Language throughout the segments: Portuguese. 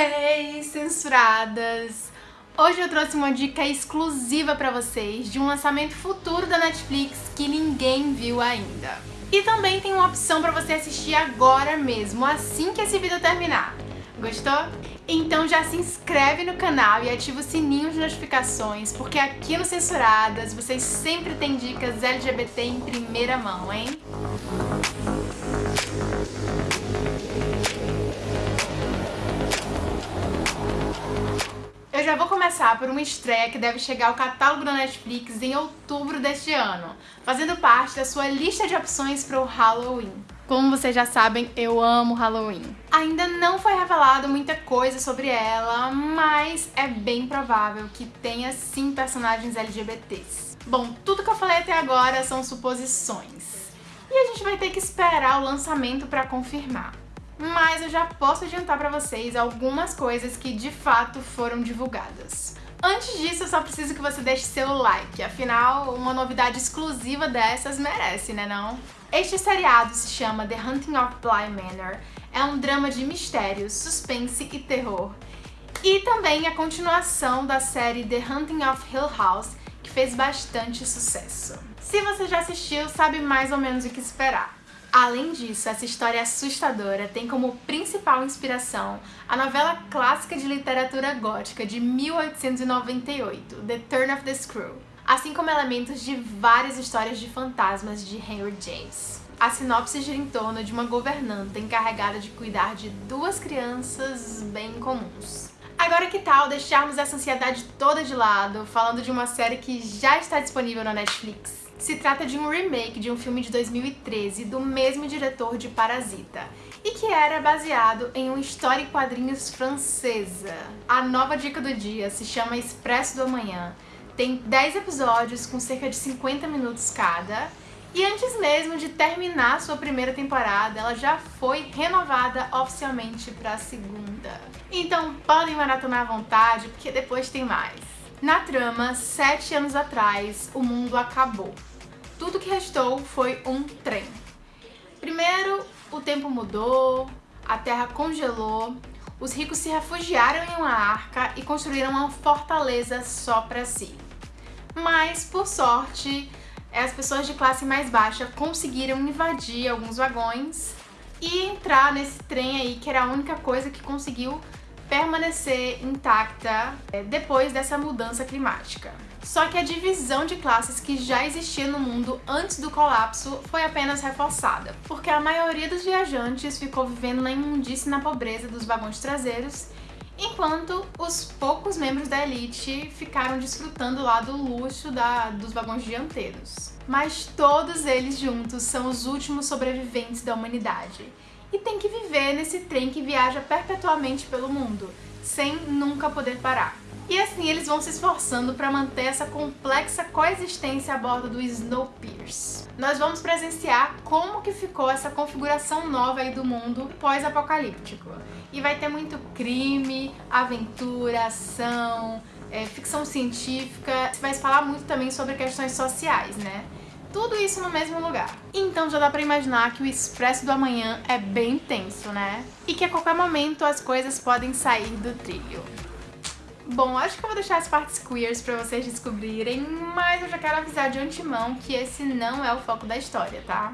Hey, censuradas! Hoje eu trouxe uma dica exclusiva pra vocês de um lançamento futuro da Netflix que ninguém viu ainda. E também tem uma opção pra você assistir agora mesmo, assim que esse vídeo terminar. Gostou? Então já se inscreve no canal e ativa o sininho de notificações, porque aqui no Censuradas vocês sempre têm dicas LGBT em primeira mão, hein? Já vou começar por uma estreia que deve chegar ao catálogo da Netflix em outubro deste ano, fazendo parte da sua lista de opções para o Halloween. Como vocês já sabem, eu amo Halloween. Ainda não foi revelado muita coisa sobre ela, mas é bem provável que tenha sim personagens LGBTs. Bom, tudo que eu falei até agora são suposições. E a gente vai ter que esperar o lançamento para confirmar mas eu já posso adiantar pra vocês algumas coisas que de fato foram divulgadas. Antes disso, eu só preciso que você deixe seu like, afinal, uma novidade exclusiva dessas merece, né não? Este seriado se chama The Hunting of Bly Manor, é um drama de mistério, suspense e terror. E também a continuação da série The Hunting of Hill House, que fez bastante sucesso. Se você já assistiu, sabe mais ou menos o que esperar. Além disso, essa história assustadora tem como principal inspiração a novela clássica de literatura gótica de 1898, The Turn of the Screw, assim como elementos de várias histórias de fantasmas de Henry James. A sinopse gira em torno de uma governanta encarregada de cuidar de duas crianças bem comuns. Agora que tal deixarmos essa ansiedade toda de lado, falando de uma série que já está disponível na Netflix? Se trata de um remake de um filme de 2013 do mesmo diretor de Parasita e que era baseado em uma história em quadrinhos francesa. A nova dica do dia se chama Expresso do Amanhã. Tem 10 episódios com cerca de 50 minutos cada e antes mesmo de terminar sua primeira temporada, ela já foi renovada oficialmente para a segunda. Então podem maratonar à vontade, porque depois tem mais. Na trama, sete anos atrás, o mundo acabou. Tudo que restou foi um trem. Primeiro, o tempo mudou, a terra congelou, os ricos se refugiaram em uma arca e construíram uma fortaleza só para si. Mas, por sorte, as pessoas de classe mais baixa conseguiram invadir alguns vagões e entrar nesse trem aí, que era a única coisa que conseguiu permanecer intacta é, depois dessa mudança climática. Só que a divisão de classes que já existia no mundo antes do colapso foi apenas reforçada, porque a maioria dos viajantes ficou vivendo na imundície e na pobreza dos vagões traseiros, enquanto os poucos membros da elite ficaram desfrutando lá do luxo da, dos vagões dianteiros. Mas todos eles juntos são os últimos sobreviventes da humanidade, e tem que viver nesse trem que viaja perpetuamente pelo mundo, sem nunca poder parar. E assim eles vão se esforçando para manter essa complexa coexistência a bordo do Snowpiercer. Nós vamos presenciar como que ficou essa configuração nova aí do mundo pós-apocalíptico. E vai ter muito crime, aventura, ação, é, ficção científica. Vai falar muito também sobre questões sociais, né? Tudo isso no mesmo lugar. Então já dá pra imaginar que o Expresso do Amanhã é bem tenso, né? E que a qualquer momento as coisas podem sair do trilho. Bom, acho que eu vou deixar as partes queers pra vocês descobrirem, mas eu já quero avisar de antemão que esse não é o foco da história, tá?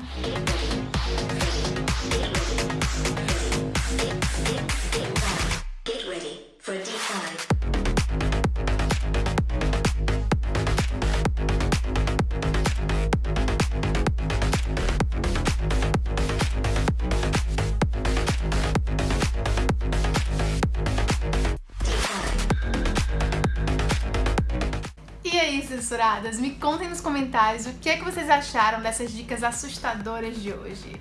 Aí, censuradas? Me contem nos comentários o que é que vocês acharam dessas dicas assustadoras de hoje.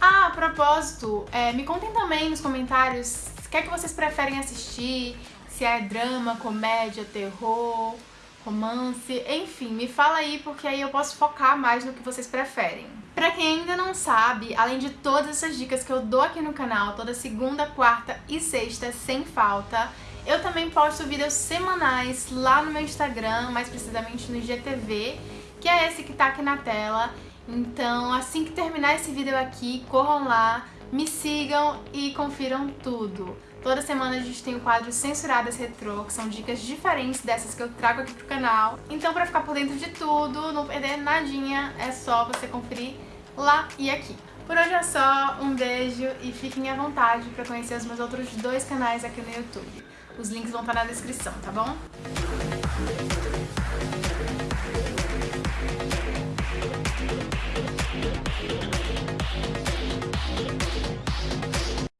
Ah, a propósito, é, me contem também nos comentários o que é que vocês preferem assistir, se é drama, comédia, terror, romance, enfim, me fala aí porque aí eu posso focar mais no que vocês preferem. Pra quem ainda não sabe, além de todas essas dicas que eu dou aqui no canal, toda segunda, quarta e sexta, sem falta, eu também posto vídeos semanais lá no meu Instagram, mais precisamente no IGTV, que é esse que tá aqui na tela. Então, assim que terminar esse vídeo aqui, corram lá, me sigam e confiram tudo. Toda semana a gente tem o quadro Censuradas Retrô, que são dicas diferentes dessas que eu trago aqui pro canal. Então pra ficar por dentro de tudo, não perder nadinha, é só você conferir lá e aqui. Por hoje é só, um beijo e fiquem à vontade para conhecer os meus outros dois canais aqui no YouTube. Os links vão estar na descrição, tá bom?